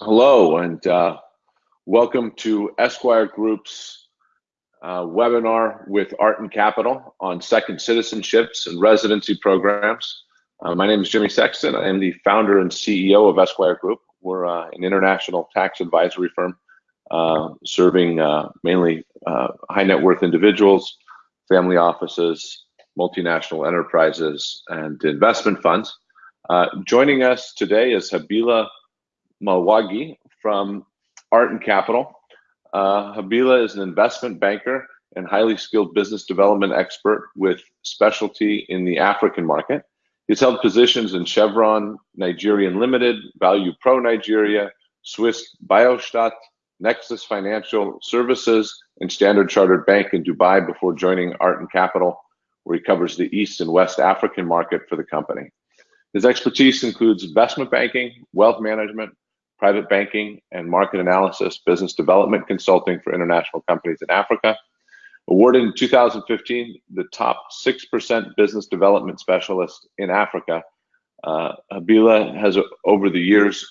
Hello, and uh, welcome to Esquire Group's uh, webinar with Arton Capital on second citizenships and residency programs. Uh, my name is Jimmy Sexton. I am the founder and CEO of Esquire Group. We're uh, an international tax advisory firm uh, serving uh, mainly high net worth individuals, family offices, multinational enterprises, and investment funds. joining us today is Habila Malwagi from Arton Capital. Uh, Habila is an investment banker and highly skilled business development expert with specialty in the African market. He's held positions in Chevron, Nigerian Limited, Value Pro Nigeria, Swiss Biostadt, Nexus Financial Services, and Standard Chartered Bank in Dubai before joining Arton Capital, where he covers the East and West African market for the company. His expertise includes investment banking, wealth management, private banking and market analysis, business development consulting for international companies in Africa. Awarded in 2015 the top 6% business development specialist in Africa, uh, Habila has, over the years,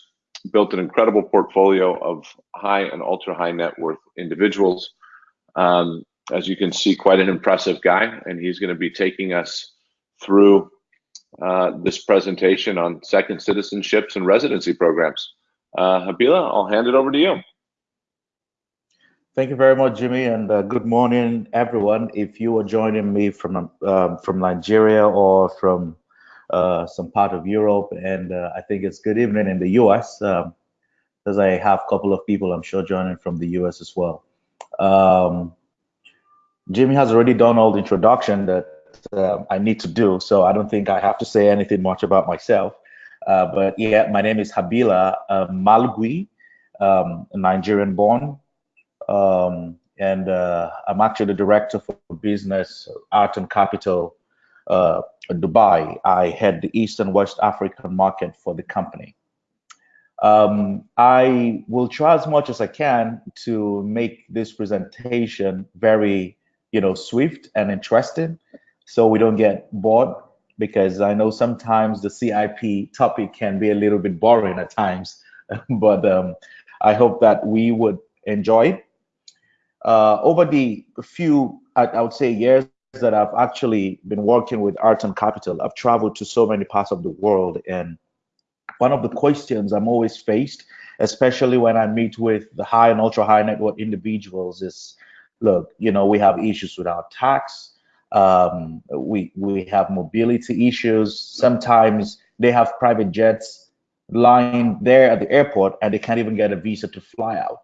built an incredible portfolio of high and ultra high net worth individuals. Um, as you can see, quite an impressive guy, and he's going to be taking us through uh, this presentation on second citizenships and residency programs. Uh, Habila, I'll hand it over to you. Thank you very much, Jimmy, and uh, good morning, everyone. If you are joining me from um, from Nigeria or from uh, some part of Europe, and uh, I think it's good evening in the US, um, because I have a couple of people I'm sure joining from the US as well. Um, Jimmy has already done all the introduction that I need to do, so I don't think I have to say anything much about myself. Uh, but yeah, my name is Habila uh, Malgui, um, Nigerian born. Um, and uh, I'm actually the director for business, Arton Capital, uh, Dubai. I head the East and West African market for the company. Um, I will try as much as I can to make this presentation very, you know, swift and interesting, so we don't get bored because I know sometimes the CIP topic can be a little bit boring at times, but um, I hope that we would enjoy. Uh, over the few, I, I, would say, years that I've actually been working with Arton Capital, I've traveled to so many parts of the world. And one of the questions I'm always faced, especially when I meet with the high and ultra high net worth individuals, is look, you know, we have issues with our tax, um, we we have mobility issues. Sometimes they have private jets lying there at the airport and they can't even get a visa to fly out.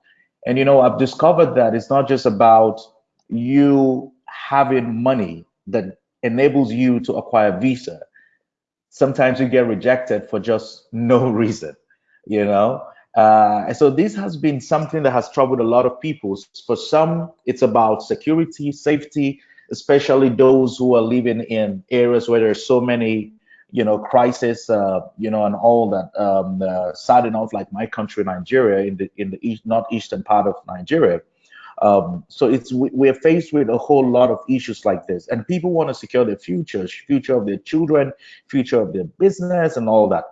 And you know, I've discovered that it's not just about you having money that enables you to acquire visa. Sometimes you get rejected for just no reason, you know. Uh, so this has been something that has troubled a lot of people. For some, it's about security, safety especially those who are living in areas where there's so many you know crisis uh, you know and all that um uh, sad enough like my country nigeria in the in the east northeastern part of nigeria. Um, so it's we, are faced with a whole lot of issues like this. And people want to secure their futures future of their children future of their business and all that.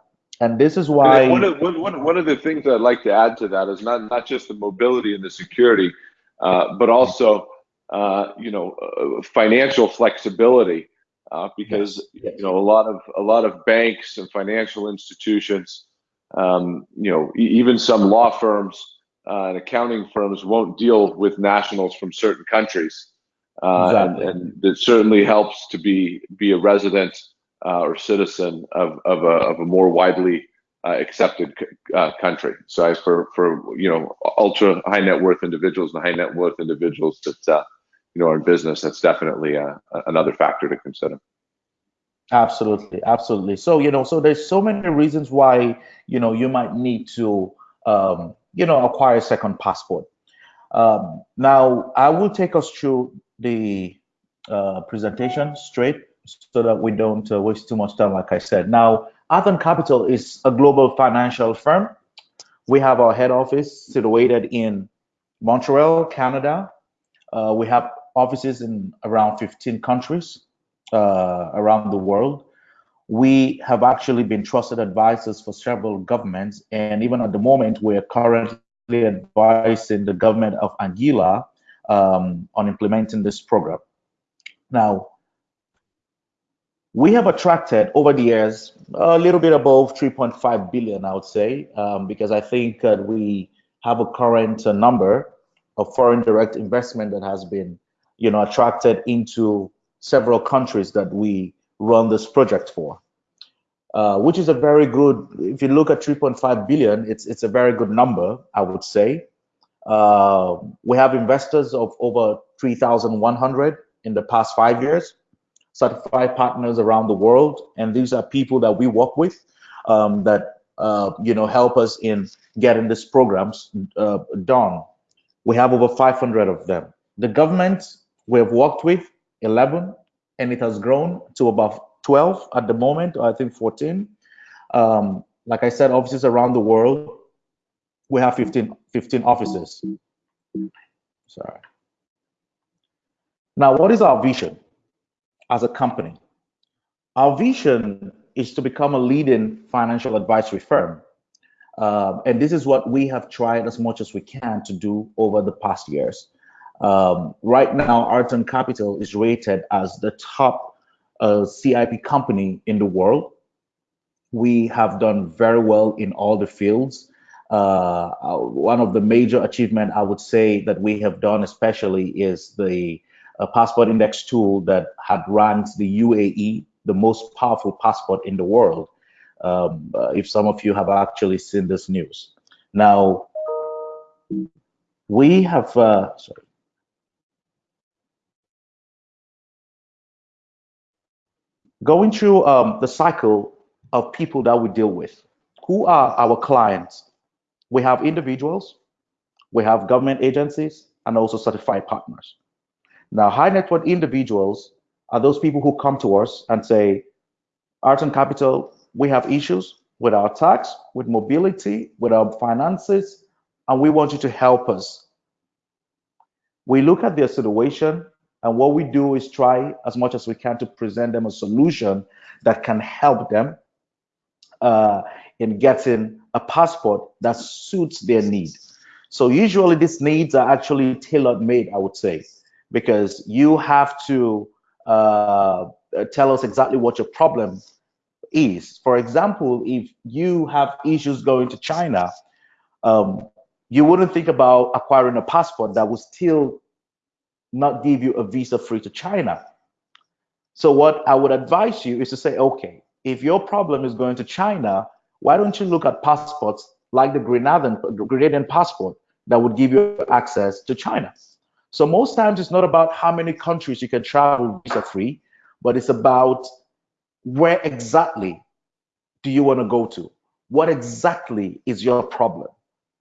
And this is why one of, one, one of the things i'd like to add to that is not not just the mobility and the security uh, but also uh, you know, uh, financial flexibility, uh, because yes. you know a lot of a lot of banks and financial institutions, um, you know, even some law firms uh, and accounting firms won't deal with nationals from certain countries, uh, exactly. and, and, it certainly helps to be be a resident or citizen of of a, of a more widely accepted uh, country. So as for for you know ultra high net worth individuals and high net worth individuals that uh, you know, are in business, that's definitely another factor to consider. Absolutely, absolutely. So you know, so there's so many reasons why you know you might need to um, you know acquire a second passport. Um, now, I will take us through the uh, presentation straight so that we don't uh, waste too much time. Like I said, now Arton Capital is a global financial firm. We have our head office situated in Montreal, Canada. Uh, we have offices in around 15 countries uh, around the world. we have actually been trusted advisors for several governments, and even at the moment, we're currently advising the government of Anguilla um, on implementing this program. Now, we have attracted over the years a little bit above 3.5 billion, I would say, um, because I think uh, we have a current uh, number of foreign direct investment that has been, you know, attracted into several countries that we run this project for, uh, which is a very good. If you look at 3.5 billion, it's it's a very good number, I would say. Uh, we have investors of over 3,100 in the past five years, certified partners around the world, and these are people that we work with um, that uh, you know help us in getting these programs uh, done. We have over 500 of them. The government we have worked with 11, and it has grown to about 12 at the moment, I think 14. Um, like I said, offices around the world. We have 15, 15 offices. Sorry. Now, what is our vision as a company? Our vision is to become a leading financial advisory firm. Uh, and this is what we have tried as much as we can to do over the past years. Um, right now, Arton Capital is rated as the top uh, CIP company in the world. We have done very well in all the fields. Uh, one of the major achievement I would say that we have done especially is the uh, passport index tool that had ranked the UAE the most powerful passport in the world. Um, uh, if some of you have actually seen this news. Now, we have, uh, sorry, going through um, the cycle of people that we deal with. Who are our clients? We have individuals, we have government agencies, and also certified partners. Now, high net worth individuals are those people who come to us and say, Arton Capital, we have issues with our tax, with mobility, with our finances, and we want you to help us. We look at their situation and what we do is try as much as we can to present them a solution that can help them uh, in getting a passport that suits their need. So usually these needs are actually tailor made, I would say, because you have to uh, tell us exactly what your problem is. For example, if you have issues going to China, um, you wouldn't think about acquiring a passport that would still not give you a visa free to China. So what I would advise you is to say, okay, if your problem is going to China, why don't you look at passports like the Grenadian, Grenadian passport that would give you access to China? So most times it's not about how many countries you can travel visa free, but it's about where exactly do you want to go to? What exactly is your problem?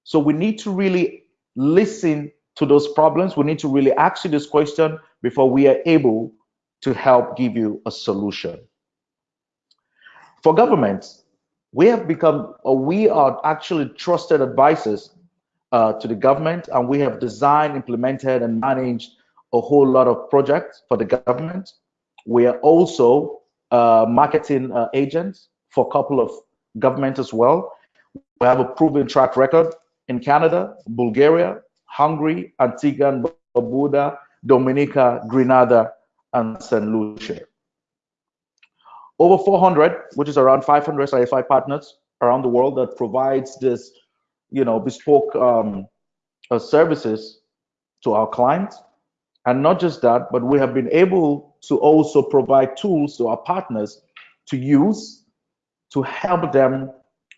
So we need to really listen to those problems. We need to really ask you this question before we are able to help give you a solution. For governments, we have become, or we are actually trusted advisors uh, to the government, and we have designed, implemented, and managed a whole lot of projects for the government. We are also uh, marketing uh, agents for a couple of governments as well. We have a proven track record in Canada, Bulgaria, Hungary, Antigua and Barbuda, Dominica, Grenada, and St. Lucia. Over 400, which is around 500 certified partners around the world that provides this, you know, bespoke um, uh, services to our clients. And not just that, but we have been able to also provide tools to our partners to use to help them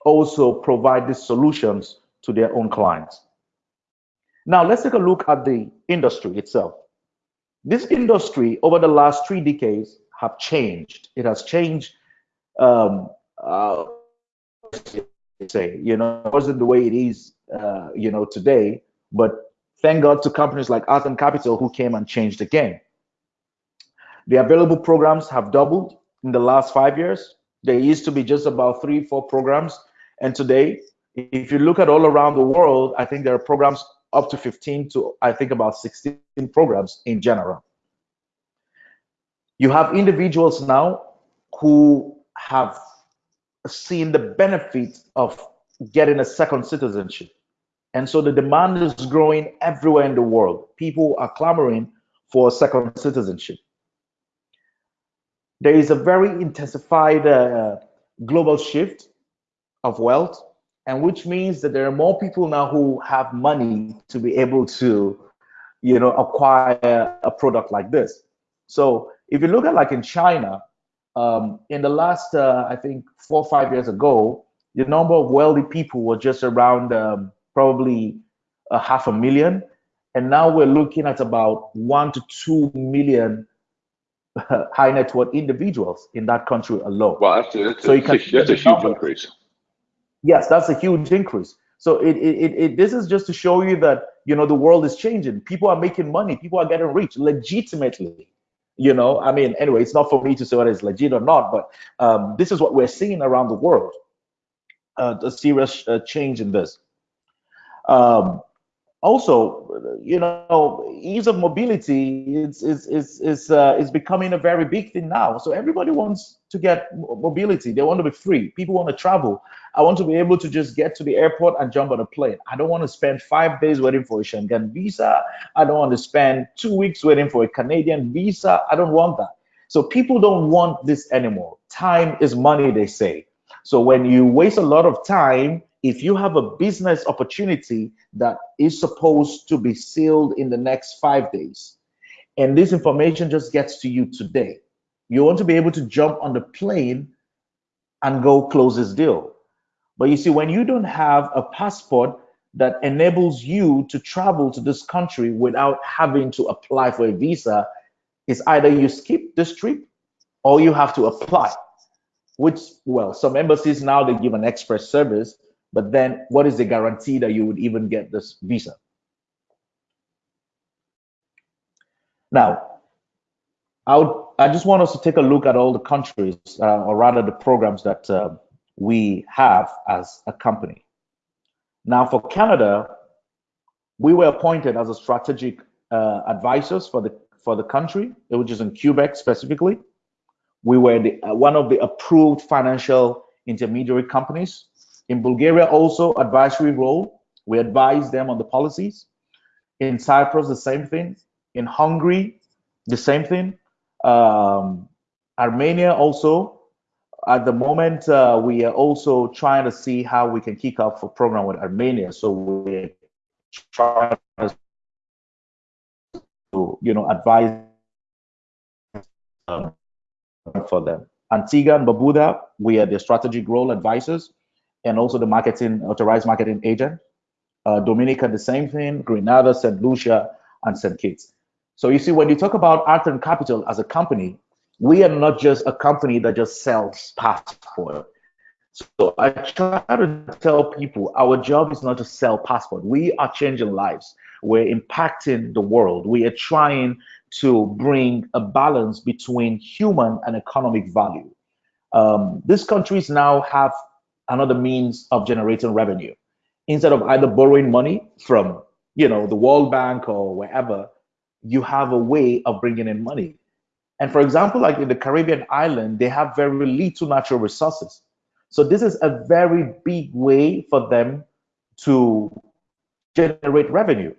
also provide these solutions to their own clients. Now let's take a look at the industry itself. This industry over the last three decades have changed. It has changed, um, uh, say, you know, it wasn't the way it is, uh, you know, today, but thank God to companies like Arton Capital who came and changed the game. The available programs have doubled in the last five years. There used to be just about three, four programs. And today, if you look at all around the world, I think there are programs up to 15 to I think about 16 programs in general. You have individuals now who have seen the benefits of getting a second citizenship. And so the demand is growing everywhere in the world. People are clamoring for second citizenship. There is a very intensified uh, global shift of wealth, and which means that there are more people now who have money to be able to, you know, acquire a product like this. So if you look at like in China, um, in the last, uh, I think, four or five years ago, the number of wealthy people was just around um, probably a half a million. And now we're looking at about one to two million high net worth individuals in that country alone. Well, that's a, that's so a, that's a huge number. increase. Yes, that's a huge increase. So it, it, it, this is just to show you that you know the world is changing. People are making money. People are getting rich legitimately. You know, I mean, anyway, it's not for me to say whether it's legit or not, but um, this is what we're seeing around the world. Uh, a serious uh, change in this. Um, also, you know, ease of mobility is is is is, uh, is becoming a very big thing now. So everybody wants to get mobility. They want to be free. People want to travel. I want to be able to just get to the airport and jump on a plane. I don't want to spend five days waiting for a Schengen visa. I don't want to spend two weeks waiting for a Canadian visa. I don't want that. So people don't want this anymore. Time is money, they say. So when you waste a lot of time if you have a business opportunity that is supposed to be sealed in the next five days, and this information just gets to you today, you want to be able to jump on the plane and go close this deal. But you see, when you don't have a passport that enables you to travel to this country without having to apply for a visa, it's either you skip this trip or you have to apply. Which, well, some embassies now they give an express service, but then what is the guarantee that you would even get this visa? Now, I, would, I just want us to take a look at all the countries, uh, or rather the programs that uh, we have as a company. Now, for Canada, we were appointed as a strategic uh, advisors for the for the country, which is in Quebec specifically. We were the, uh, one of the approved financial intermediary companies in Bulgaria, also advisory role. We advise them on the policies. In Cyprus, the same thing. In Hungary, the same thing. Um, Armenia also. At the moment, uh, we are also trying to see how we can kick off a program with Armenia. So we're trying to, you know, advise um, for them. Antigua and Barbuda, we are the strategic role advisors and also the marketing authorized marketing agent. Uh, Dominica, the same thing. Grenada, St. Lucia, and St. Kitts. So you see, when you talk about Arton Capital as a company, we are not just a company that just sells passport. So I try to tell people our job is not to sell passport. We are changing lives. We're impacting the world. We are trying to bring a balance between human and economic value. Um, these countries now have another means of generating revenue. Instead of either borrowing money from you know the world bank or wherever you have a way of bringing in money. And for example like in the caribbean island they have very little natural resources. So this is a very big way for them to generate revenue.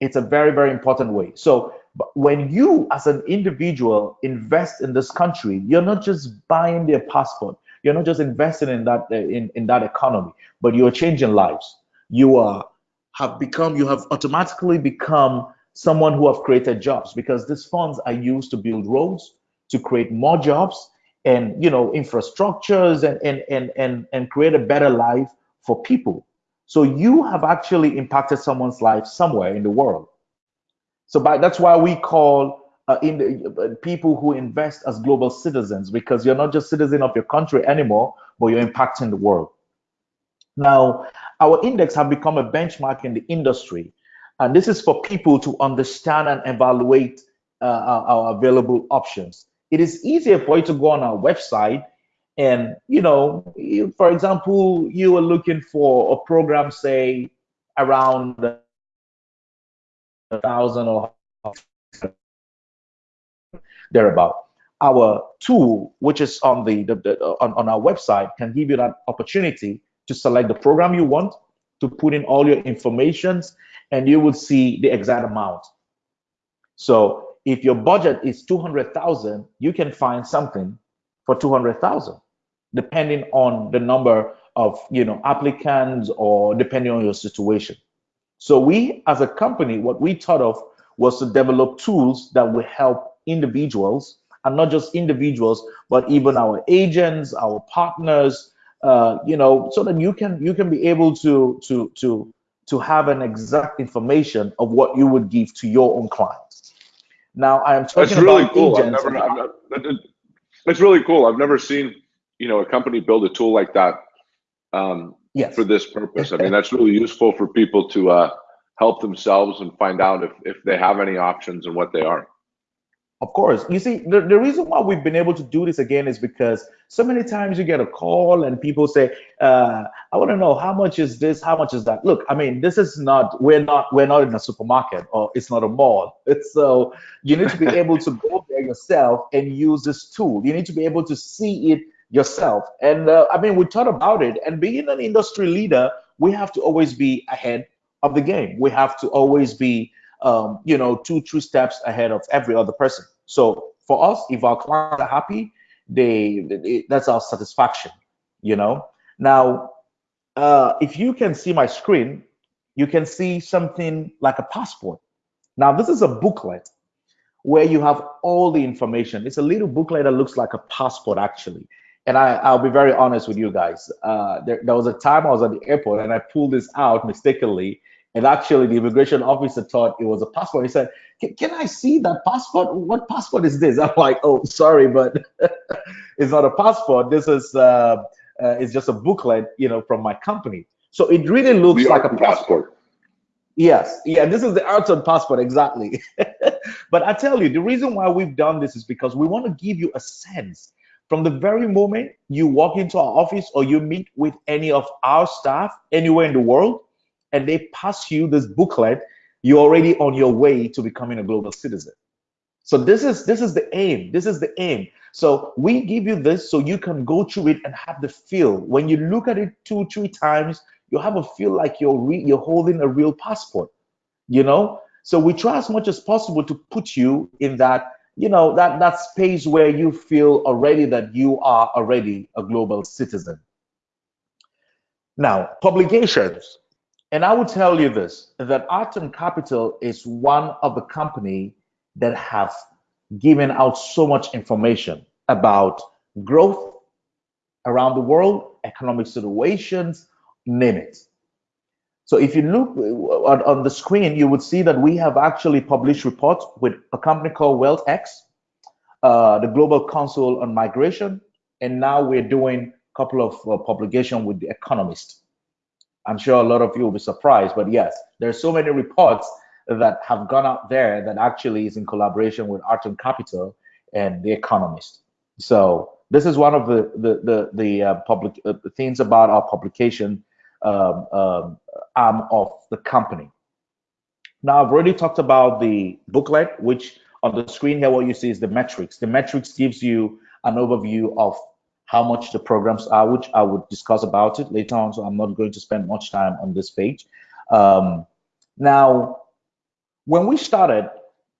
It's a very very important way. So when you as an individual invest in this country you're not just buying their passport you're not just investing in that uh, in, in that economy, but you're changing lives. You are have become you have automatically become someone who have created jobs because these funds are used to build roads, to create more jobs and you know infrastructures and and and and, and create a better life for people. So you have actually impacted someone's life somewhere in the world. So by, that's why we call uh, in the, uh, people who invest as global citizens because you're not just citizen of your country anymore, but you're impacting the world. Now, our index have become a benchmark in the industry, and this is for people to understand and evaluate uh, our, available options. It is easier for you to go on our website and, you know, for example, you are looking for a program, say, around a thousand or thereabout. our tool, which is on the, the, the uh, on, on our website, can give you that opportunity to select the program you want, to put in all your informations, and you will see the exact amount. So if your budget is 200,000, you can find something for 200,000, depending on the number of you know applicants or depending on your situation. So we as a company, what we thought of was to develop tools that will help individuals and not just individuals, but even our agents, our partners, uh, you know, so that you can you can be able to to to to have an exact information of what you would give to your own clients. Now I am talking That's really about cool. I've agents. never, I've never, that- that's really cool. I've never seen, you know, a company build a tool like that um, yes. for this purpose. I mean, that's really useful for people to uh, help themselves and find out if, if they have any options and what they are. Of course. You see, the, the reason why we've been able to do this again is because so many times you get a call and people say, uh, I want to know how much is this, how much is that? Look, I mean, this is not, we're not, we're not in a supermarket or it's not a mall. It's so you need to be able to go there yourself and use this tool. You need to be able to see it yourself. And uh, I mean, we thought about it and being an industry leader, we have to always be ahead of the game. We have to always be um, you know, two, three steps ahead of every other person. So for us, if our clients are happy, they, they that's our satisfaction, you know. Now, uh, if you can see my screen, you can see something like a passport. Now, this is a booklet where you have all the information. It's a little booklet that looks like a passport, actually. And I, I'll be very honest with you guys. Uh, there, there was a time I was at the airport and I pulled this out mistakenly and actually, the immigration officer thought it was a passport. He said, "Can I see that passport? What passport is this?" I'm like, "Oh, sorry, but it's not a passport. This is uh, uh, it's just a booklet, you know, from my company." So it really looks The like a passport. passport. Yes, yeah, this is the Arton passport exactly. but I tell you, the reason why we've done this is because we want to give you a sense from the very moment you walk into our office or you meet with any of our staff anywhere in the world and they pass you this booklet, you're already on your way to becoming a global citizen. So this is this is the aim. This is the aim. So we give you this so you can go through it and have the feel. When you look at it two, three times, you have a feel like you're re- you're holding a real passport. You know. So we try as much as possible to put you in that you know that that space where you feel already that you are already a global citizen. Now, publications. And I will tell you this, that Arton Capital is one of the company that have given out so much information about growth around the world, economic situations, name it. So if you look on, on the screen, you would see that we have actually published reports with a company called WealthX, uh, the Global Council on Migration, and now we're doing a couple of uh, publication with The Economist. I'm sure a lot of you will be surprised, but yes, there's so many reports that have gone out there that actually is in collaboration with Arton Capital and The Economist. So this is one of the the the, the uh, public uh, things about our publication um, um, arm of the company. Now I've already talked about the booklet, which on the screen here, what you see is the metrics. The metrics gives you an overview of how much the programs are, which I would discuss about it later on. So I'm not going to spend much time on this page. Um, now, when we started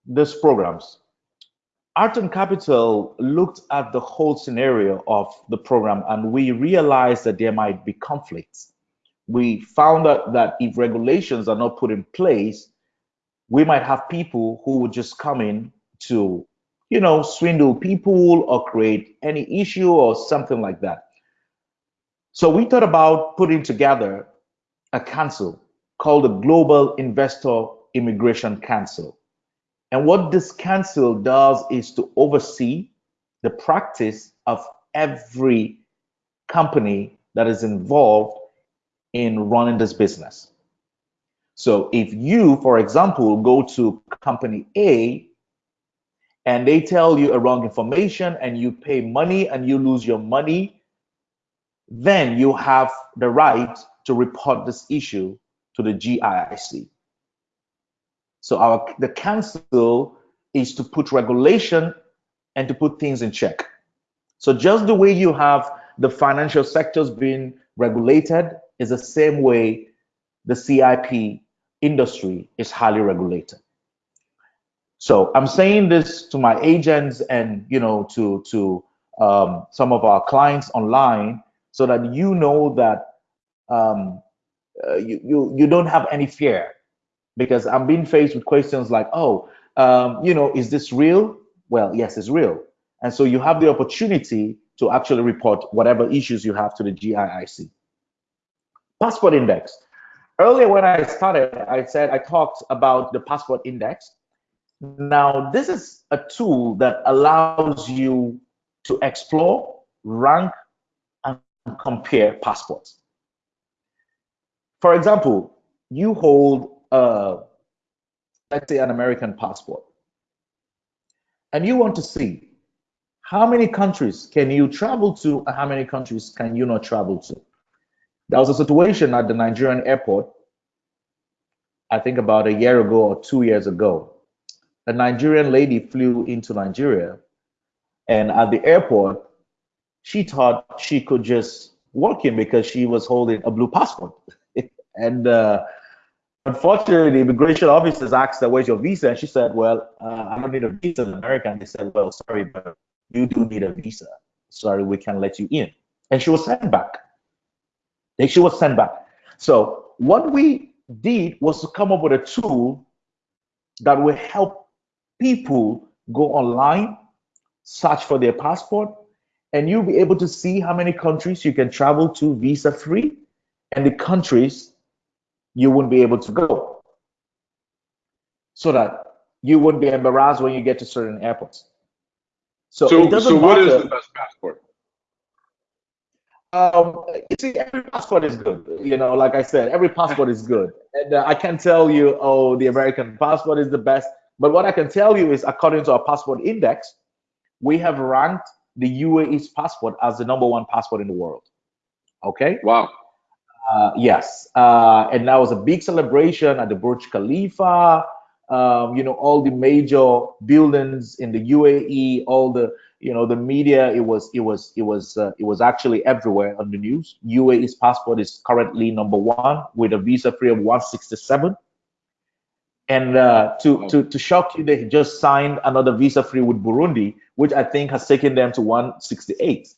these programs, Arton Capital looked at the whole scenario of the program and we realized that there might be conflicts. We found that if regulations are not put in place, we might have people who would just come in to you know, swindle people or create any issue or something like that. So we thought about putting together a council called the Global Investor Immigration Council. And what this council does is to oversee the practice of every company that is involved in running this business. So if you, for example, go to company A and they tell you a wrong information and you pay money and you lose your money, then you have the right to report this issue to the GIIC. So our the council is to put regulation and to put things in check. So just the way you have the financial sectors being regulated is the same way the CIP industry is highly regulated. So I'm saying this to my agents and you know to to um, some of our clients online so that you know that um, uh, you, you you don't have any fear because I'm being faced with questions like, oh, um, you know, is this real? Well, yes, it's real. And so you have the opportunity to actually report whatever issues you have to the GIIC. Passport index. Earlier when I started, I said I talked about the passport index. Now, this is a tool that allows you to explore, rank, and compare passports. For example, you hold, uh, let's say, an American passport, and you want to see how many countries can you travel to and how many countries can you not travel to. There was a situation at the Nigerian airport, I think about a year ago or two years ago. A Nigerian lady flew into Nigeria, and at the airport, she thought she could just walk in because she was holding a blue passport. and uh, unfortunately, the immigration officers asked her, "Where's your visa?" And she said, "Well, uh, I don't need a visa in America." And they said, "Well, sorry, but you do need a visa. Sorry, we can't let you in." And she was sent back. She was sent back. So what we did was to come up with a tool that will help people go online, search for their passport, and you'll be able to see how many countries you can travel to visa free and the countries you wouldn't be able to go so that you wouldn't be embarrassed when you get to certain airports. So, so, it doesn't so what matter. is the best passport? Um, you see, every passport is good. You know, like I said, every passport is good. And uh, I can't tell you, oh, the American passport is the best. But what I can tell you is, according to our passport index, we have ranked the UAE's passport as the number one passport in the world. Okay. Wow. Uh, yes, uh, and that was a big celebration at the Burj Khalifa. Um, you know, all the major buildings in the UAE, all the you know the media. It was it was it was uh, it was actually everywhere on the news. UAE's passport is currently number one with a visa free of 167. And uh, to, to to shock you, they just signed another visa free with Burundi, which I think has taken them to 168.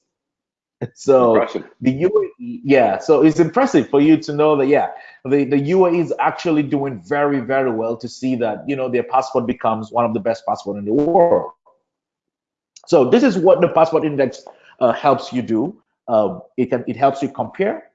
So impressive. the UAE, yeah. So it's impressive for you to know that, yeah, the, the UAE is actually doing very, very well to see that, you know, their passport becomes one of the best passport in the world. So this is what the passport index uh, helps you do. Uh, it can it helps you compare.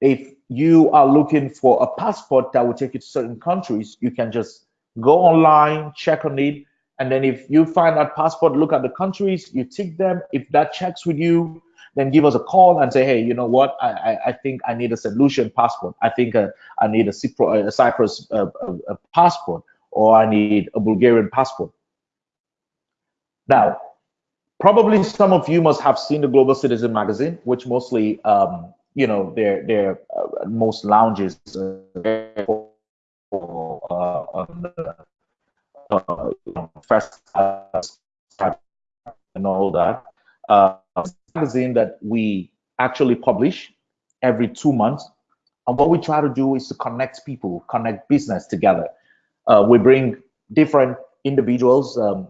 If you are looking for a passport that will take you to certain countries, you can just go online, check on it, and then if you find that passport, look at the countries, you tick them. If that checks with you, then give us a call and say, hey, you know what? I, I, I think I need a solution passport. I think uh, I need a, Cypro, a Cyprus uh, a passport, or I need a Bulgarian passport. Now, probably some of you must have seen the Global Citizen magazine, which mostly, um, you know, their their uh, most lounges uh, uh, first and all that. Uh, magazine that we actually publish every two months. And what we try to do is to connect people, connect business together. Uh, we bring different individuals um,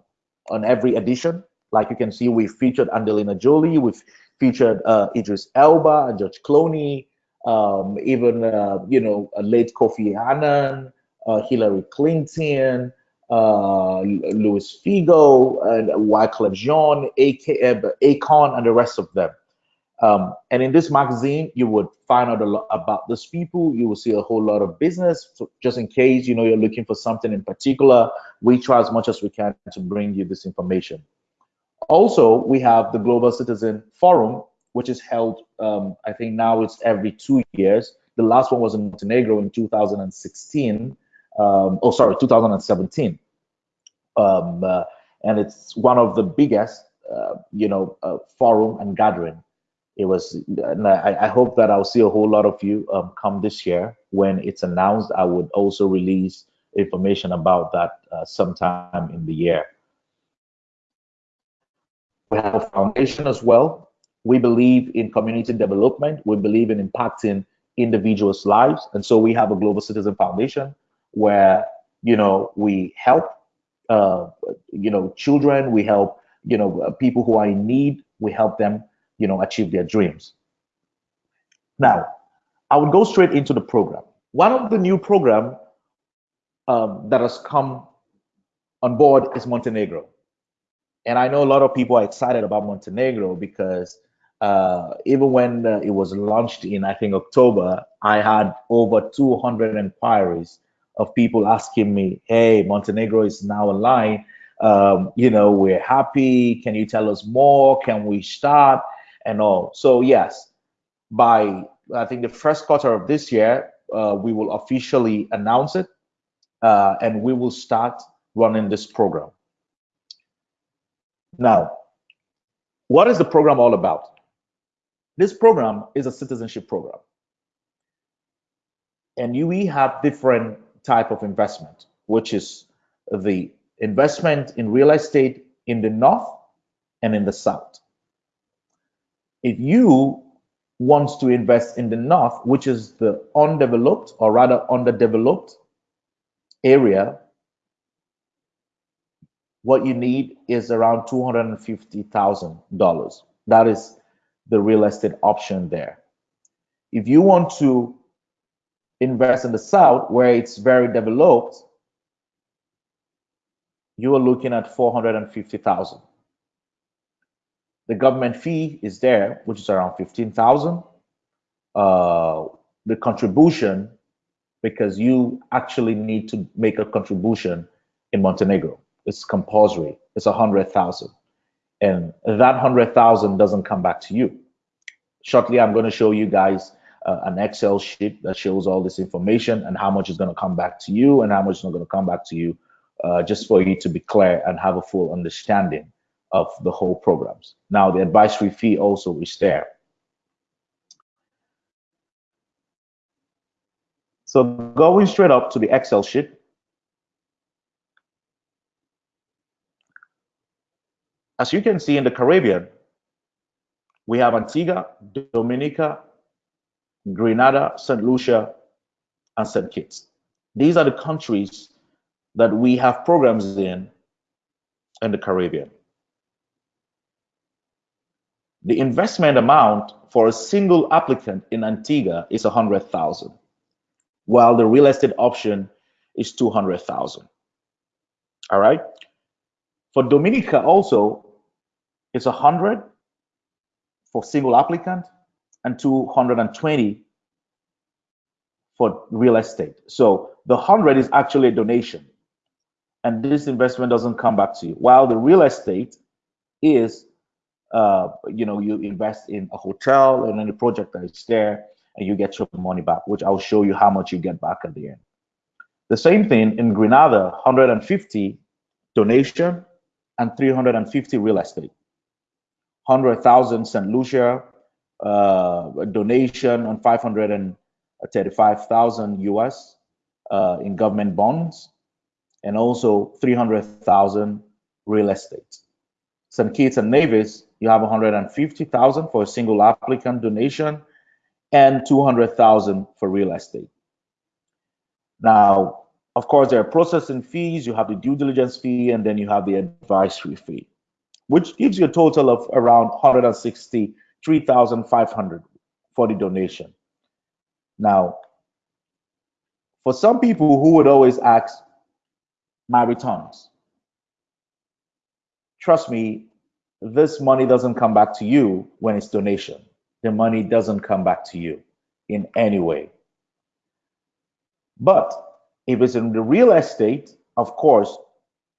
on every edition. Like you can see, we featured Angelina Jolie, we've featured uh, Idris Elba, George Clooney, um, even uh, you know late Kofi Annan, uh, Hillary Clinton, uh, Luis Figo, and Wyclef Jean, AK, Akon, and the rest of them. Um, and in this magazine, you would find out a lot about these people. You will see a whole lot of business. So just in case you know you're looking for something in particular, we try as much as we can to bring you this information. Also, we have the Global Citizen Forum, which is held, um, I think now it's every two years. The last one was in Montenegro in 2016 um, oh sorry 2017 um, uh, and it's one of the biggest uh, you know uh, forum and gathering. It was and I, I, hope that i'll see a whole lot of you um, come this year. When it's announced i would also release information about that uh, sometime in the year We have a foundation as well. We believe in community development. We believe in impacting individuals' lives. And so we have a Global Citizen Foundation where, you know, we help, uh, you know, children, we help, you know, people who are in need, we help them, you know, achieve their dreams. Now, I would go straight into the program. One of the new program um, that has come on board is Montenegro. And I know a lot of people are excited about Montenegro because uh, even when uh, it was launched in, I think, October, I had over 200 inquiries of people asking me, hey, Montenegro is now online. Um, you know, we're happy. Can you tell us more? Can we start? And all. So, yes, by I think the first quarter of this year, uh, we will officially announce it uh, and we will start running this program. Now, what is the program all about? This program is a citizenship program. And we have different type of investment, which is the investment in real estate in the north and in the south. If you want to invest in the north, which is the undeveloped or rather underdeveloped area, what you need is around $250,000. That is the real estate option there. If you want to invest in the south where it's very developed, you are looking at 450,000. The government fee is there, which is around 15,000. Uh, the contribution, because you actually need to make a contribution in Montenegro. It's compulsory. It's a hundred thousand and that 100,000 doesn't come back to you. Shortly, I'm going to show you guys uh, an Excel sheet that shows all this information and how much is going to come back to you and how much is not going to come back to you, uh, just for you to be clear and have a full understanding of the whole programs. Now, the advisory fee also is there. So going straight up to the Excel sheet, As you can see in the Caribbean, we have Antigua, Dominica, Grenada, St. Lucia, and St. Kitts. These are the countries that we have programs in in the Caribbean. The investment amount for a single applicant in Antigua is 100,000, while the real estate option is 200,000. All right. For Dominica also, it's 100 for single applicant and 220 for real estate. So the 100 is actually a donation. And this investment doesn't come back to you. While the real estate is, uh, you know, you invest in a hotel and any project that is there and you get your money back, which I'll show you how much you get back at the end. The same thing in Grenada, 150 donation and 350 real estate. 100,000 St. Lucia, uh, donation on 535,000 US uh, in government bonds, and also 300,000 real estate. St. Kitts and Nevis, you have 150,000 for a single applicant donation and 200,000 for real estate. Now, of course, there are processing fees, you have the due diligence fee, and then you have the advisory fee which gives you a total of around 163,500 for the donation. Now, for some people who would always ask my returns, trust me, this money doesn't come back to you when it's donation. The money doesn't come back to you in any way. But if it's in the real estate, of course,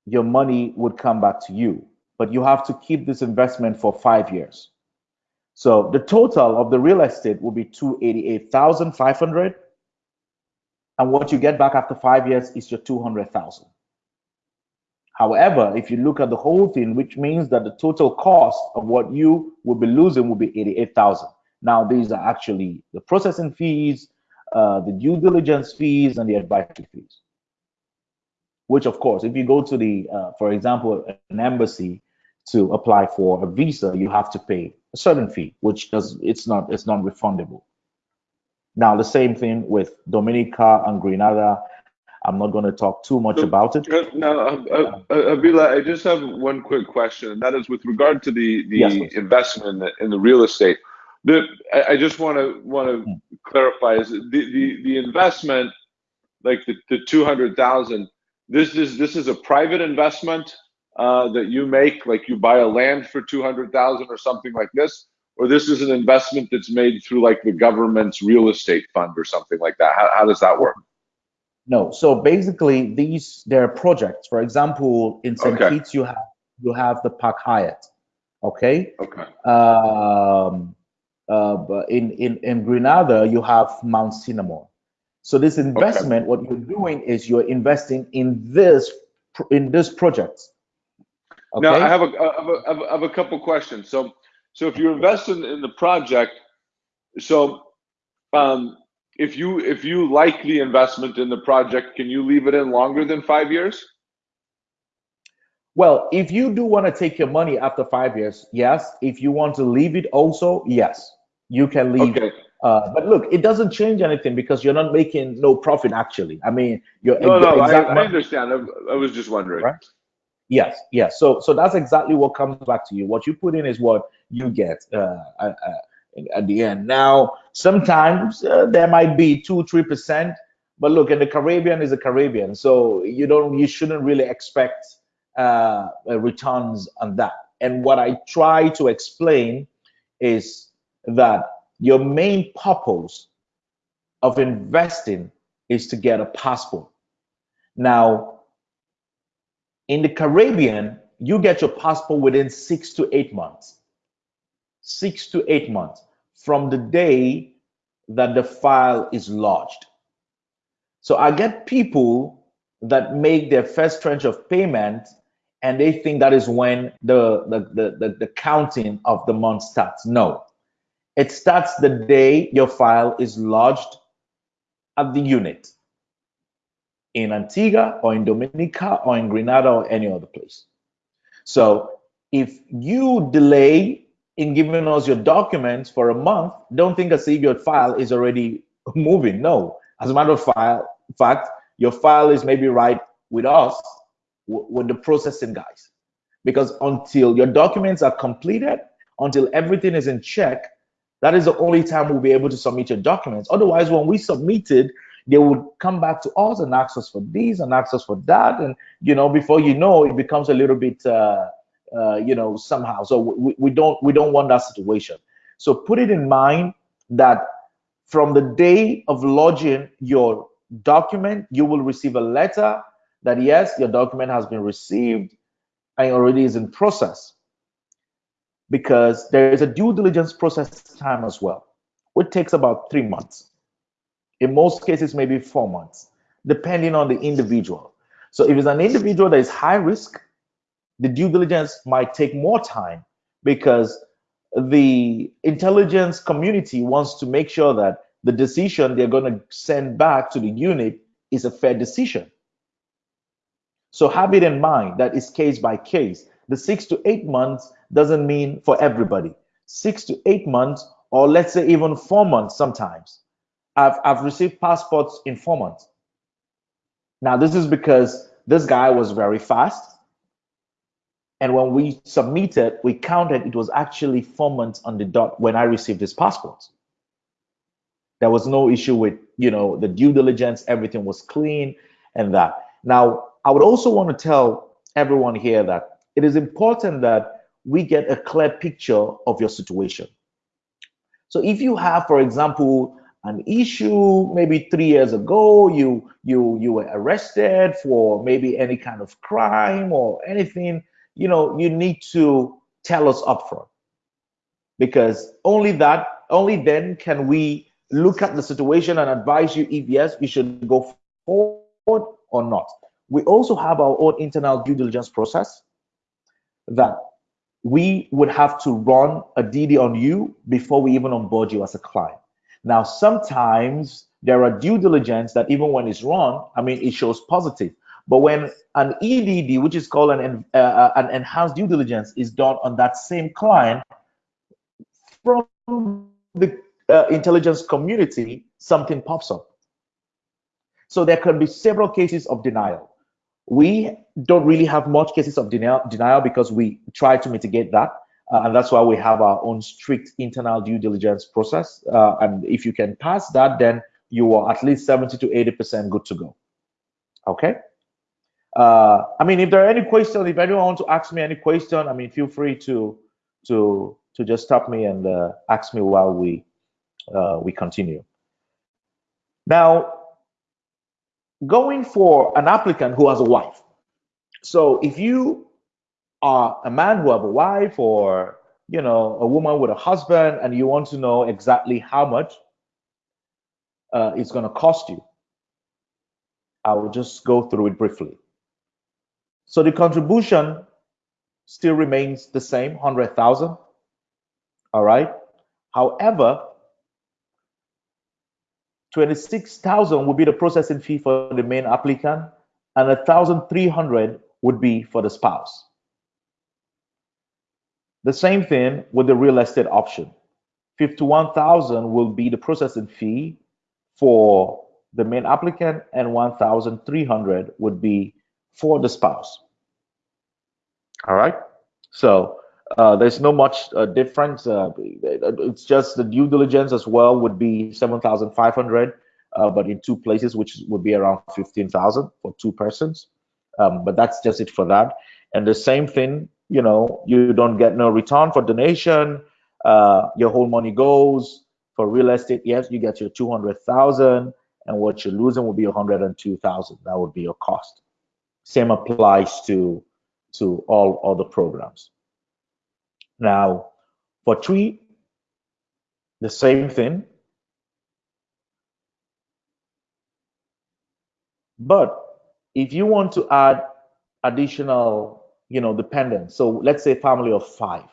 your money would come back to you but you have to keep this investment for five years. So the total of the real estate will be 288,500. And what you get back after five years is your 200,000. However, if you look at the whole thing, which means that the total cost of what you will be losing will be 88,000. Now, these are actually the processing fees, uh, the due diligence fees, and the advisory fees. Which, of course, if you go to the, uh, for example, an embassy, to apply for a visa, you have to pay a certain fee, which does it's not it's non refundable. Now the same thing with Dominica and Grenada. I'm not going to talk too much about it. Uh, no, uh, uh, Avila, I just have one quick question, and that is with regard to the the yes, investment in the, in the real estate. The, I, I just want to want to hmm. clarify is the, the the investment, like the, the two hundred thousand. This is this is a private investment uh, that you make, like you buy a land for two hundred thousand or something like this, or this is an investment that's made through like the government's real estate fund or something like that. How, how does that work? No. So basically, these there are projects. For example, in St. Okay. Kitts, you have you have the Park Hyatt. Okay. Okay. Um, uh, in in in Grenada, you have Mount Cinnamon. So this investment, okay. what you're doing is you're investing in this in this project. Okay? Now I have a, I have a, I have a couple questions. So so if you invest in, in the project, so um, if you if you like the investment in the project, can you leave it in longer than five years? Well, if you do want to take your money after five years, yes. If you want to leave it also, yes, you can leave. Okay. Uh, but look, it doesn't change anything because you're not making no profit actually. I mean, you're no, no. I, I, understand. I, I, was just wondering. Right? Yes, yes. So, so that's exactly what comes back to you. What you put in is what you get. Uh, uh, at the end. Now, sometimes uh, there might be two, three percent, but look, in the Caribbean is a Caribbean, so you don't, you shouldn't really expect uh, returns on that. And what I try to explain is that your main purpose of investing is to get a passport. Now, in the Caribbean, you get your passport within six to eight months. Six to eight months from the day that the file is lodged. So I get people that make their first tranche of payment and they think that is when the, the, the, the, the counting of the month starts. No, it starts the day your file is lodged at the unit in Antigua or in Dominica or in Grenada or any other place. So if you delay in giving us your documents for a month, don't think if your file is already moving. No, as a matter of file, fact, your file is maybe right with us, with the processing guys. Because until your documents are completed, until everything is in check, that is the only time we'll be able to submit your documents. Otherwise, when we submitted, they would come back to us and ask us for this and ask us for that. And, you know, before you know, it becomes a little bit, uh, uh, you know, somehow. So we, we don't we don't want that situation. So put it in mind that from the day of lodging your document, you will receive a letter that yes, your document has been received and already is in process. Because there is a due diligence process time as well, which takes about three months. In most cases, maybe four months, depending on the individual. So if it's an individual that is high risk, the due diligence might take more time because the intelligence community wants to make sure that the decision they're going to send back to the unit is a fair decision. So have it in mind that it's case by case. The six to eight months doesn't mean for everybody. Six to eight months, or let's say even four months sometimes. I've, I've received passports in four months. Now, this is because this guy was very fast and when we submitted, we counted it was actually four months on the dot when I received his passport. There was no issue with, you know, the due diligence, everything was clean and that. Now, I would also want to tell everyone here that it is important that we get a clear picture of your situation. So if you have, for example, an issue maybe three years ago, you you you were arrested for maybe any kind of crime or anything, you know, you need to tell us upfront because only that, only then can we look at the situation and advise you if yes, you should go forward or not. We also have our own internal due diligence process that we would have to run a DD on you before we even onboard you as a client. Now, sometimes there are due diligence that even when it's wrong, I mean, it shows positive, But when an EDD, which is called an, uh, uh, an enhanced due diligence, is done on that same client from the uh, intelligence community, something pops up. So there can be several cases of denial. We don't really have much cases of denial, denial because we try to mitigate that. Uh, and that's why we have our own strict internal due diligence process. Uh, and if you can pass that, then you are at least 70 to 80% good to go. Okay. Uh, I mean, if there are any questions, if anyone wants to ask me any question, I mean, feel free to to to just stop me and uh, ask me while we uh, we continue. Now, going for an applicant who has a wife. So if you are a man who have a wife or you know a woman with a husband and you want to know exactly how much uh, it's going to cost you, I will just go through it briefly. So the contribution still remains the same, 100,000. All right. However, 26,000 would be the processing fee for the main applicant and 1,300 would be for the spouse. The same thing with the real estate option. 51,000 will be the processing fee for the main applicant and 1,300 would be for the spouse. All right. So uh, there's no much uh, difference. Uh, it's just the due diligence as well would be 7,500, uh, but in two places, which would be around 15,000 for two persons. Um, but that's just it for that. And the same thing, you know, you don't get no return for donation. Uh, your whole money goes for real estate. Yes, you get your 200,000 and what you're losing will be 102,000. That would be your cost. Same applies to to all other programs. Now, for tree, the same thing. But if you want to add additional, you know, dependent. so let's say family of five,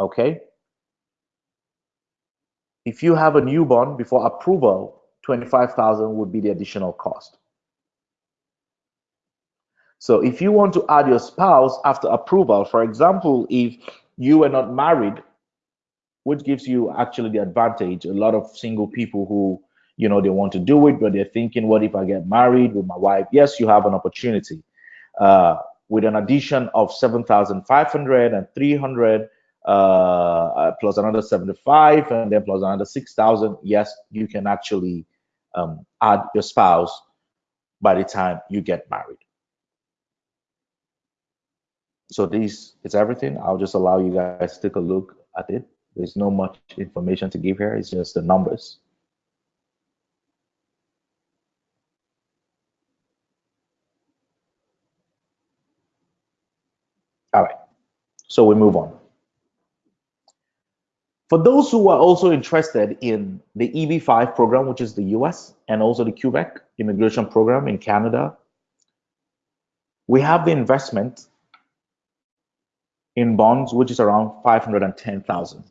okay? If you have a newborn before approval, 25,000 would be the additional cost. So if you want to add your spouse after approval, for example, if you were not married, which gives you actually the advantage. A lot of single people who, you know, they want to do it, but they're thinking, what if I get married with my wife? Yes, you have an opportunity. Uh, with an addition of 7,500 and 300, uh, uh, plus another 75, and then plus another 6,000, yes, you can actually um, add your spouse by the time you get married so this is everything. I'll just allow you guys to take a look at it. There's no much information to give here. It's just the numbers. All right, so we move on. For those who are also interested in the EB5 program, which is the US, and also the Quebec immigration program in Canada, we have the investment in bonds, which is around 510,000.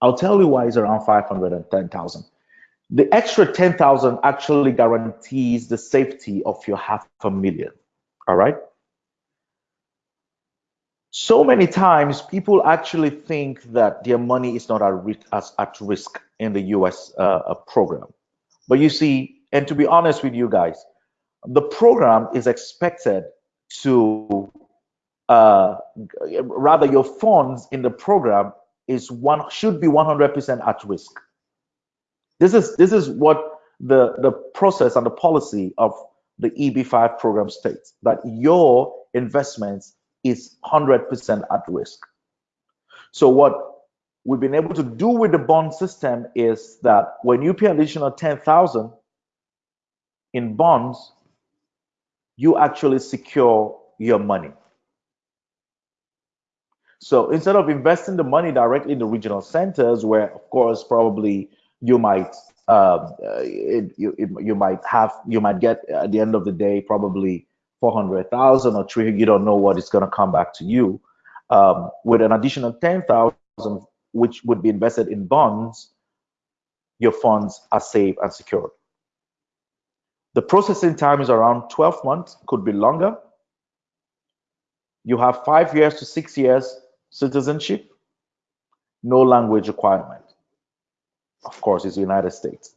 I'll tell you why it's around 510,000. The extra 10,000 actually guarantees the safety of your half a million. All right. So many times people actually think that their money is not at, risk in the US uh, uh, program. But you see, and to be honest with you guys, the program is expected to uh, rather your funds in the program is one should be 100% at risk. This is this is what the the process and the policy of the EB5 program states that your investments is 100% at risk. So what we've been able to do with the bond system is that when you pay an additional 10,000 in bonds, you actually secure your money. So instead of investing the money directly in the regional centers, where of course probably you might um, uh, you you might have you might get at the end of the day probably four hundred thousand or three. You don't know what is going to come back to you. Um, with an additional ten thousand, which would be invested in bonds, your funds are safe and secure. The processing time is around 12 months, could be longer. You have five years to six years citizenship, no language requirement. Of course, it's the United States.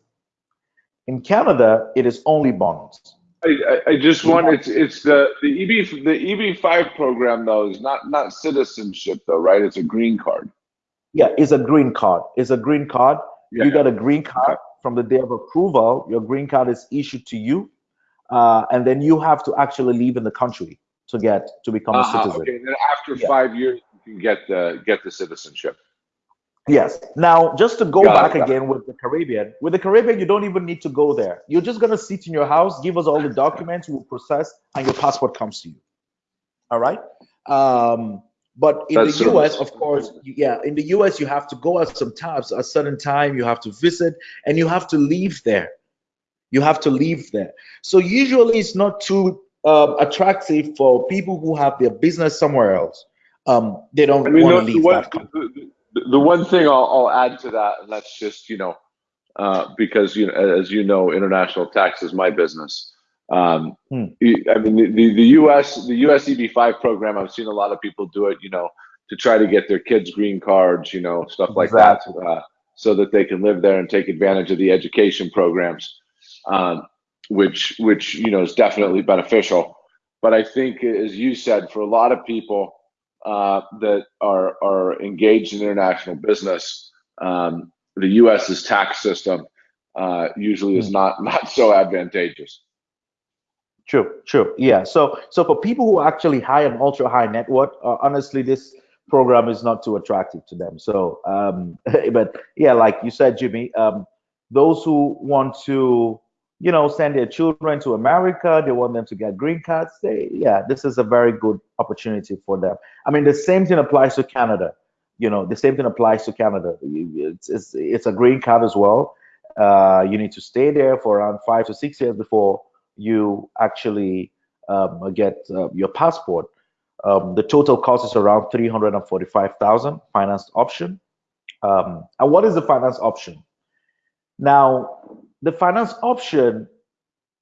In Canada, it is only bonds. I, I just want it's it's the the EB the EB five program though is not not citizenship though right it's a green card. Yeah, it's a green card. It's a green card. Yeah. You got a green card from the day of approval. Your green card is issued to you, uh, and then you have to actually live in the country to get to become uh -huh, a uh-huh, citizen. Okay, and then after yeah. five years, you can get the get the citizenship. Yes. Now, just to go got back it, again with the Caribbean, with the Caribbean, you don't even need to go there. You're just gonna sit in your house, give us all the documents, we'll process, and your passport comes to you. All right. Um, but in That's the US, of course, yeah, in the US, you have to go at some times, a certain time, you have to visit, and you have to leave there. You have to leave there. So usually, it's not too uh, attractive for people who have their business somewhere else. Um, they don't want to leave that country the one thing I'll, I'll add to that, and that's just you know, uh, because you know, as you know, international tax is my business. Um, hmm. I mean, the, the, the U.S. the U.S. EB5 program, I've seen a lot of people do it, you know, to try to get their kids green cards, you know, stuff like exactly. that, uh, so that they can live there and take advantage of the education programs, um, which which you know is definitely beneficial. But I think, as you said, for a lot of people, uh, that are are engaged in international business, um, the U.S.'s tax system uh, usually is hmm. not not so advantageous. True, true, yeah. So so for people who actually high and ultra high net worth, uh, honestly, this program is not too attractive to them. So, um, but yeah, like you said, Jimmy, um, those who want to you know, send their children to America. They want them to get green cards. They, yeah, this is a very good opportunity for them. I mean, the same thing applies to Canada. You know, the same thing applies to Canada. It's it's, it's a green card as well. Uh, you need to stay there for around five to six years before you actually um, get uh, your passport. Um, the total cost is around 345,000 finance option. Um, and what is the finance option? Now, the finance option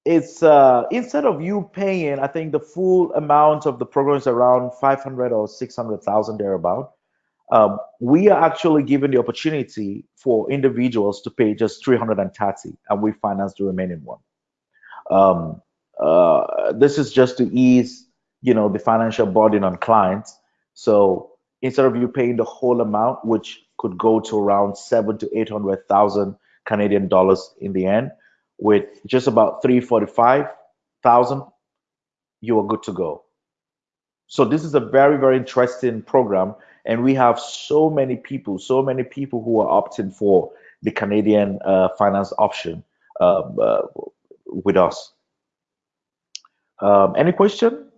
is uh, instead of you paying, I think the full amount of the program is around 500 or 600,000 thereabout. Um, we are actually given the opportunity for individuals to pay just 330 and we finance the remaining one. Um, uh, this is just to ease, you know, the financial burden on clients. So instead of you paying the whole amount, which could go to around seven to 800,000 Canadian dollars in the end. With just about 345,000, you are good to go. So this is a very, very interesting program. And we have so many people, so many people who are opting for the Canadian uh, finance option um, uh, with us. Um, any question?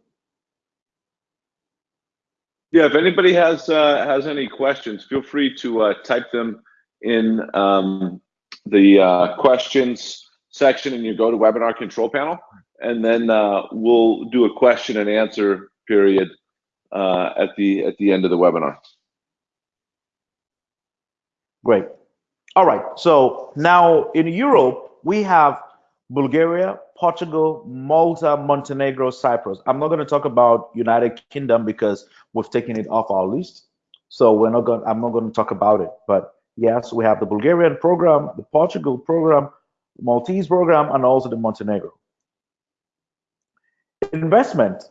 Yeah, if anybody has uh, has any questions, feel free to uh, type them in um, the uh, questions section and you go to webinar control panel and then uh, we'll do a question and answer period uh, at the at the end of the webinar. Great. All right. So now in Europe, we have Bulgaria, Portugal, Malta, Montenegro, Cyprus. I'm not going to talk about United Kingdom because we've taken it off our list. So we're not going I'm not going to talk about it, but Yes, we have the Bulgarian program, the Portugal program, the Maltese program, and also the Montenegro. Investment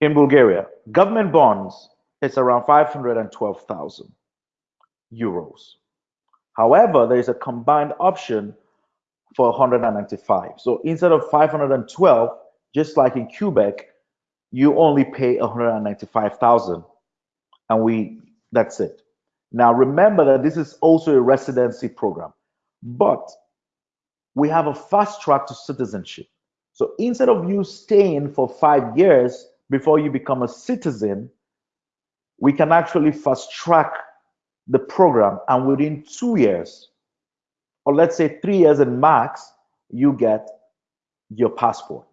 in Bulgaria, government bonds, it's around 512,000 euros. However, there is a combined option for 195. So instead of 512, just like in Quebec, you only pay 195,000 and we that's it. Now, remember that this is also a residency program, but we have a fast track to citizenship. So instead of you staying for five years before you become a citizen, we can actually fast track the program and within two years, or let's say three years and max, you get your passport.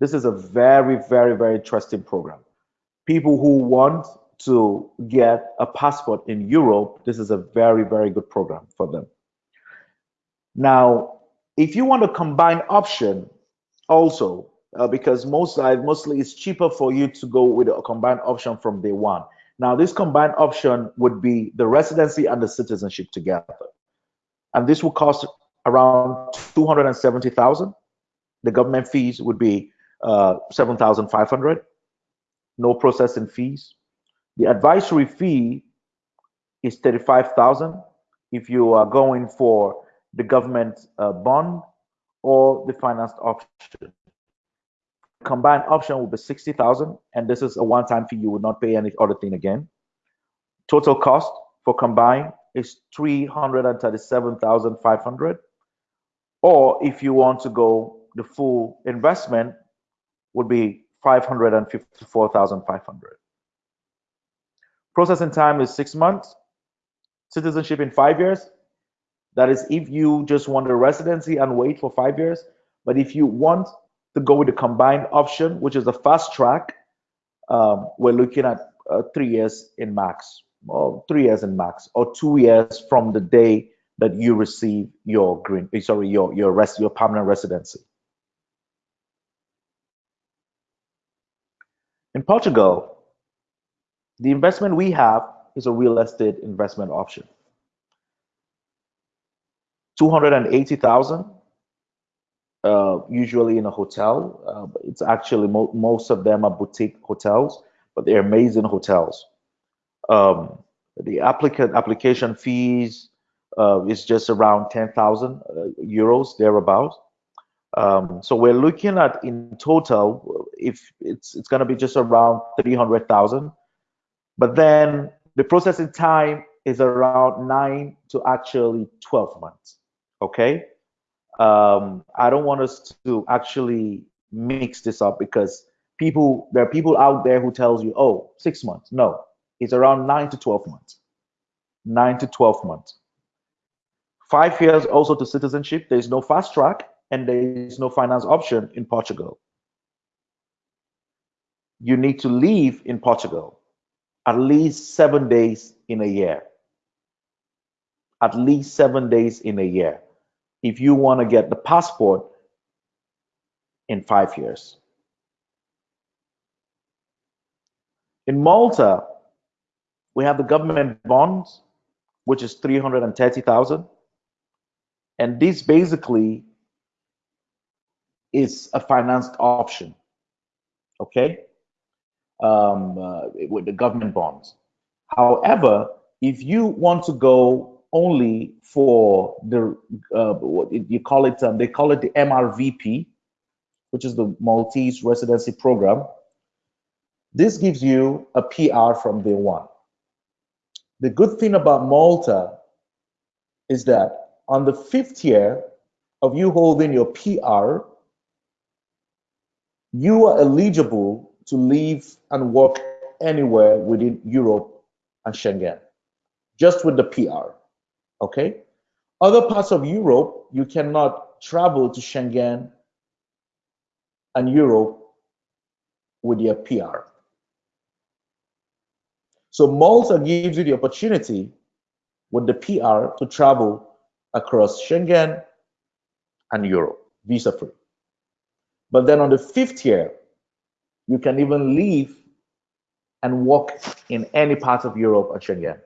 This is a very, very, very interesting program. People who want to get a passport in Europe, this is a very, very good program for them. Now, if you want a combined option also, uh, because most mostly it's cheaper for you to go with a combined option from day one. Now, this combined option would be the residency and the citizenship together. And this will cost around 270,000. The government fees would be uh, 7,500. No processing fees. The advisory fee is 35,000 if you are going for the government uh, bond or the financed option. Combined option will be 60,000 and this is a one-time fee. You would not pay any other thing again. Total cost for combined is 337,500. Or if you want to go the full investment would be 554,500. Processing time is six months. Citizenship in five years. That is if you just want a residency and wait for five years. But if you want to go with the combined option, which is the fast track, um, we're looking at uh, three years in max, or three years in max, or two years from the day that you receive your green, eh, sorry, your your rest, your permanent residency. In Portugal, the investment we have is a real estate investment option. 280,000 uh, usually in a hotel. Uh, it's actually mo most of them are boutique hotels, but they're amazing hotels. Um, the applicant application fees uh, is just around 10,000 uh, euros thereabouts. Um, so we're looking at in total, if it's it's going to be just around 300,000, but then the processing time is around nine to actually 12 months. Okay, um, I don't want us to actually mix this up because people there are people out there who tells you, oh, six months. No, it's around nine to 12 months. Nine to 12 months. Five years also to citizenship. There's no fast track and there is no finance option in Portugal. You need to leave in Portugal at least seven days in a year. At least seven days in a year if you want to get the passport in five years. In Malta, we have the government bonds, which is 330,000. And this basically is a financed option, okay, um, uh, with the government bonds. However, if you want to go only for the uh, what you call it, um, they call it the MRVP, which is the Maltese Residency Program. This gives you a PR from day one. The good thing about Malta is that on the fifth year of you holding your PR, you are eligible to live and work anywhere within Europe and Schengen, just with the PR. Okay? Other parts of Europe, you cannot travel to Schengen and Europe with your PR. So Malta gives you the opportunity with the PR to travel across Schengen and Europe, visa free. But then on the fifth year, you can even leave and work in any part of Europe or Schengen.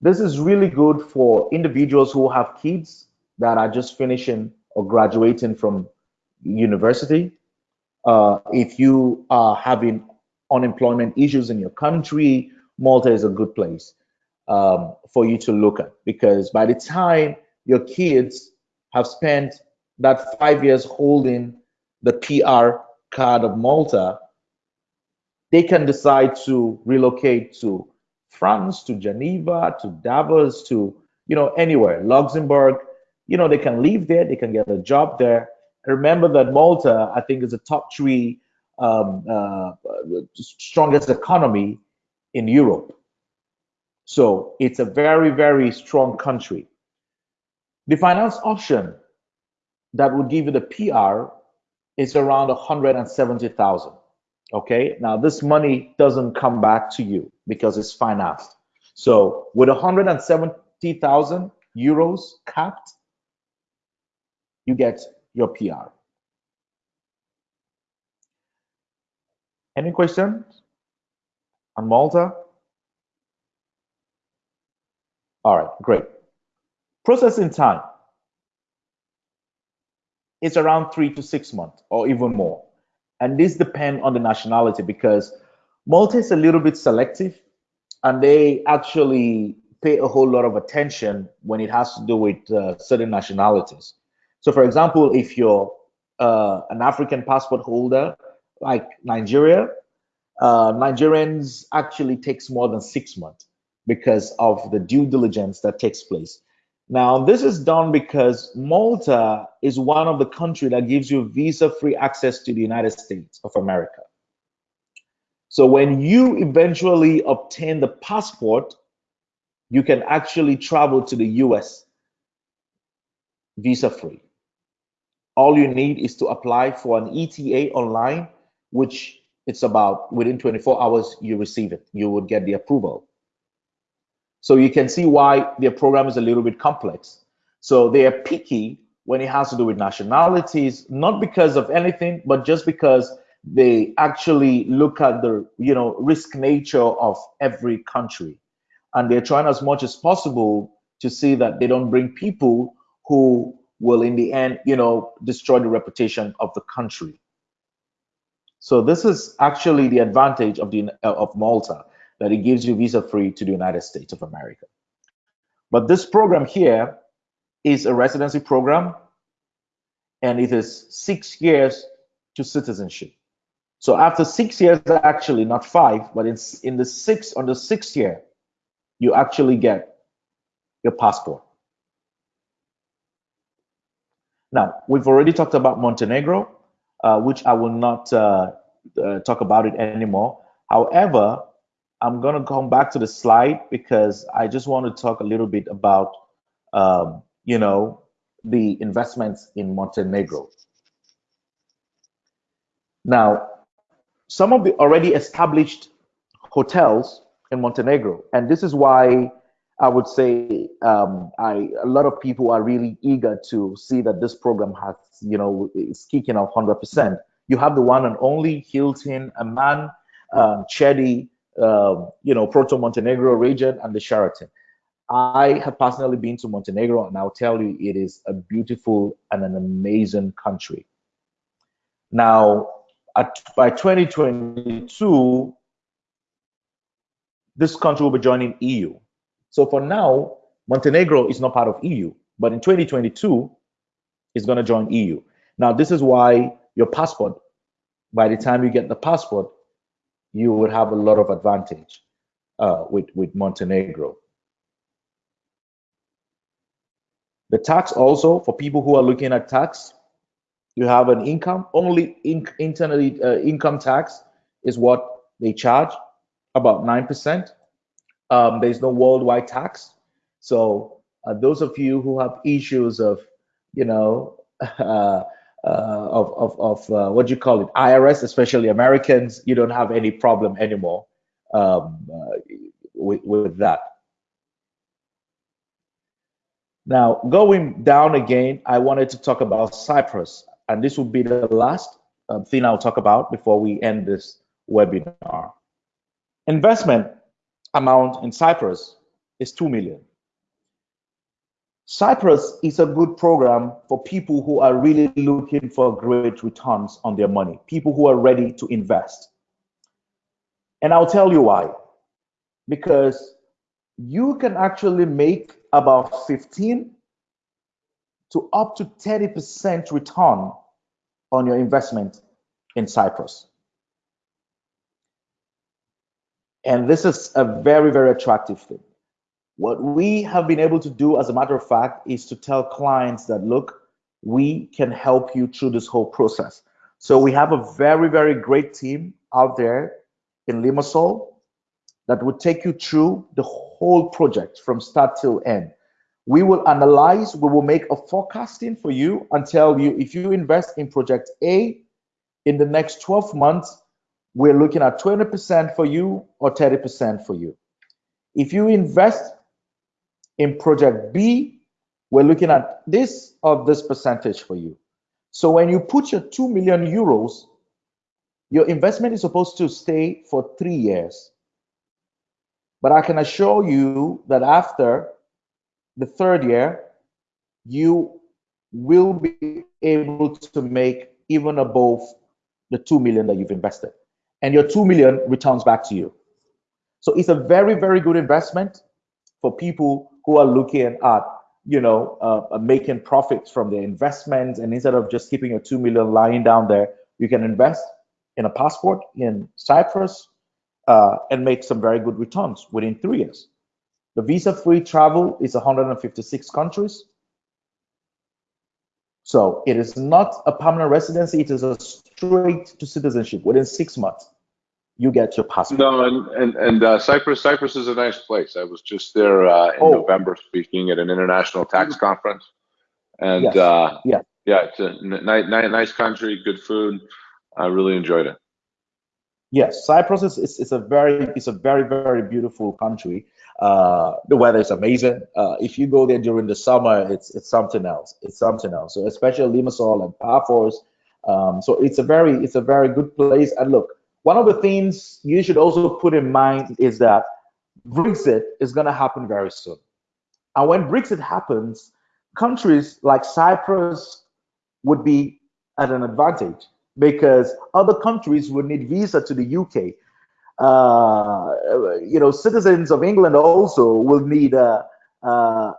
This is really good for individuals who have kids that are just finishing or graduating from university. Uh, if you are having unemployment issues in your country, Malta is a good place um, for you to look at because by the time your kids have spent that five years holding the PR card of Malta, they can decide to relocate to France, to Geneva, to Davos, to you know anywhere, Luxembourg. You know they can live there, they can get a job there. remember that Malta, I think, is the top three um, uh, strongest economy in Europe. So it's a very, very strong country. The finance option that would give you the PR is around 170,000. Okay, now this money doesn't come back to you because it's financed. So with 170,000 euros capped, you get your PR. Any questions on Malta? All right, great. Processing time. It's around three to six months or even more. And this depends on the nationality because Malta is a little bit selective and they actually pay a whole lot of attention when it has to do with uh, certain nationalities. So for example, if you're uh, an African passport holder, like Nigeria, uh, Nigerians actually takes more than six months because of the due diligence that takes place. Now, this is done because Malta is one of the countries that gives you visa-free access to the United States of America. So when you eventually obtain the passport, you can actually travel to the US visa-free. All you need is to apply for an ETA online, which it's about within 24 hours, you receive it. You would get the approval. So you can see why their program is a little bit complex. So they are picky when it has to do with nationalities, not because of anything, but just because they actually look at the you know risk nature of every country. And they're trying as much as possible to see that they don't bring people who will in the end, you know, destroy the reputation of the country. So this is actually the advantage of the of Malta that it gives you visa free to the United States of America. But this program here is a residency program and it is six years to citizenship. So after six years, actually not five, but in, in the six on the sixth year, you actually get your passport. Now, we've already talked about Montenegro, uh, which I will not uh, uh, talk about it anymore. However, I'm going to come back to the slide because I just want to talk a little bit about, um, you know, the investments in Montenegro. Now, some of the already established hotels in Montenegro, and this is why I would say um, I, a lot of people are really eager to see that this program has, you know, is kicking off 100%. You have the one and only Hilton, Aman, um, Chedi, uh, you know, Porto Montenegro region, and the Sheraton. I have personally been to Montenegro, and I'll tell you, it is a beautiful and an amazing country. Now, at, by 2022, this country will be joining EU. So for now, Montenegro is not part of EU, but in 2022, it's going to join EU. Now, this is why your passport, by the time you get the passport, you would have a lot of advantage uh, with, with Montenegro. The tax also, for people who are looking at tax, you have an income, only in, internally uh, income tax is what they charge, about 9%. Um, there's no worldwide tax. So uh, those of you who have issues of, you know, uh, of of, of uh, what do you call it IRS, especially Americans, you don't have any problem anymore um, uh, with with that. Now going down again, I wanted to talk about Cyprus, and this will be the last um, thing I'll talk about before we end this webinar. Investment amount in Cyprus is two million. Cyprus is a good program for people who are really looking for great returns on their money, people who are ready to invest. And I'll tell you why. Because you can actually make about 15 to up to 30% return on your investment in Cyprus. And this is a very, very attractive thing. What we have been able to do, as a matter of fact, is to tell clients that, look, we can help you through this whole process. So we have a very, very great team out there in Limassol that will take you through the whole project from start till end. We will analyze, we will make a forecasting for you and tell you if you invest in project A in the next 12 months, we're looking at 20% for you or 30% for you. If you invest in project B, we're looking at this of this percentage for you. So when you put your 2 million euros, your investment is supposed to stay for three years. But I can assure you that after the third year, you will be able to make even above the 2 million that you've invested. And your 2 million returns back to you. So it's a very, very good investment for people who are looking at you know, uh, making profits from their investments. And instead of just keeping your two million lying down there, you can invest in a passport in Cyprus uh, and make some very good returns within three years. The visa-free travel is 156 countries. So it is not a permanent residency. It is a straight to citizenship within six months you get your passport. No, and and, and uh, Cyprus Cyprus is a nice place. I was just there uh, in oh. November speaking at an international tax conference, and yes. uh, yeah, yeah, it's a nice nice country, good food. I really enjoyed it. Yes, Cyprus is, is, is a very it's a very very beautiful country. Uh, the weather is amazing. Uh, if you go there during the summer, it's it's something else. It's something else. So especially Limassol and Paphos. Um, so it's a very it's a very good place. And look, one of the things you should also put in mind is that Brexit is going to happen very soon. And when Brexit happens, countries like Cyprus would be at an advantage because other countries would need visa to the UK. Uh, you know, citizens of England also will need a, a,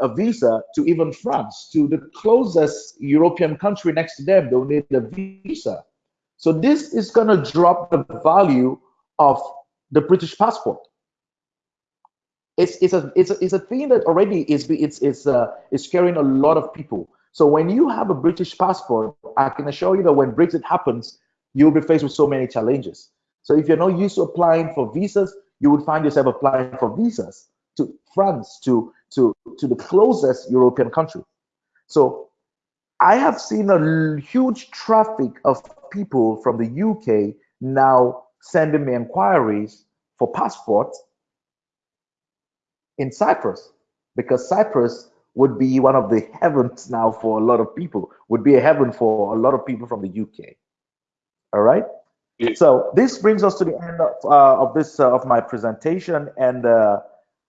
a, visa to even France, to the closest European country next to them, they'll need a visa. So this is going to drop the value of the British passport. It's, it's, a, it's, a, it's a thing that already is, it's, it's, uh, is scaring a lot of people. So when you have a British passport, I can assure you that when Brexit happens, you'll be faced with so many challenges. So if you're not used to applying for visas, you would find yourself applying for visas to France, to, to, to the closest European country. So I have seen a huge traffic of people from the UK now sending me inquiries for passports in Cyprus because Cyprus would be one of the heavens now for a lot of people, would be a heaven for a lot of people from the UK. All right. Yeah. So this brings us to the end of, uh, of this uh, of my presentation, and uh,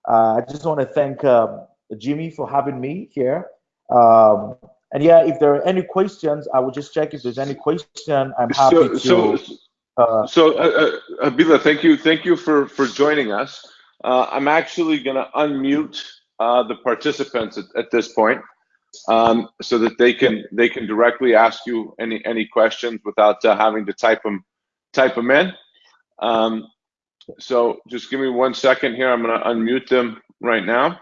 uh I just want to thank um, Jimmy for having me here. Um, and yeah, if there are any questions, I will just check if there's any question. I'm happy so, to. So, uh, so uh, uh, Abila, thank you, thank you for for joining us. Uh, I'm actually going to unmute uh, the participants at, at this point, um, so that they can they can directly ask you any any questions without uh, having to type them type them in. Um, so just give me one second here. I'm going to unmute them right now.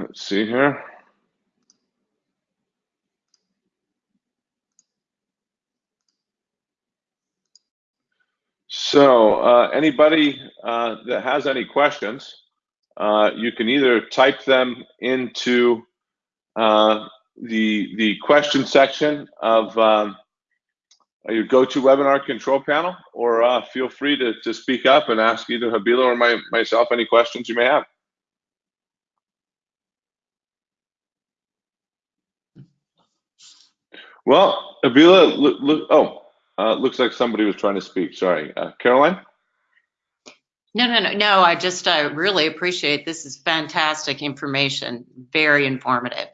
Let's see here. So uh, anybody uh, that has any questions, uh, you can either type them into uh, the the question section of um, your GoToWebinar control panel, or uh, feel free to, to speak up and ask either Habila or my, myself any questions you may have. Well, Abila, look, look oh, uh, looks like somebody was trying to speak. Sorry, uh, Caroline. No, no, no, no. I just I really appreciate this is fantastic information, very informative.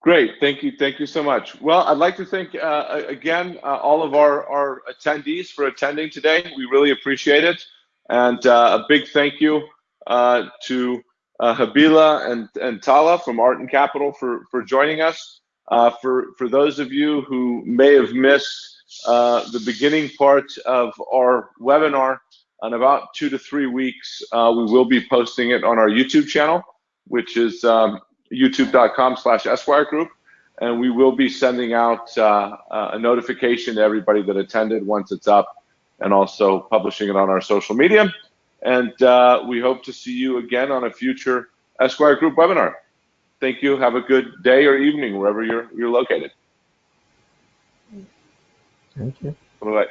Great, thank you, thank you so much. Well, I'd like to thank uh, again uh, all of our our attendees for attending today. We really appreciate it, and uh, a big thank you uh, to Habila and and Tala from Arton Capital for for joining us. Uh, for, for those of you who may have missed uh, the beginning part of our webinar, in about two to three weeks, uh, we will be posting it on our YouTube channel, which is um, youtube.com slash Esquire Group. And we will be sending out uh, uh, a notification to everybody that attended once it's up and also publishing it on our social media. And uh, we hope to see you again on a future Esquire Group webinar. Thank you. Have a good day or evening wherever you're you're located. Thank you. Bye bye.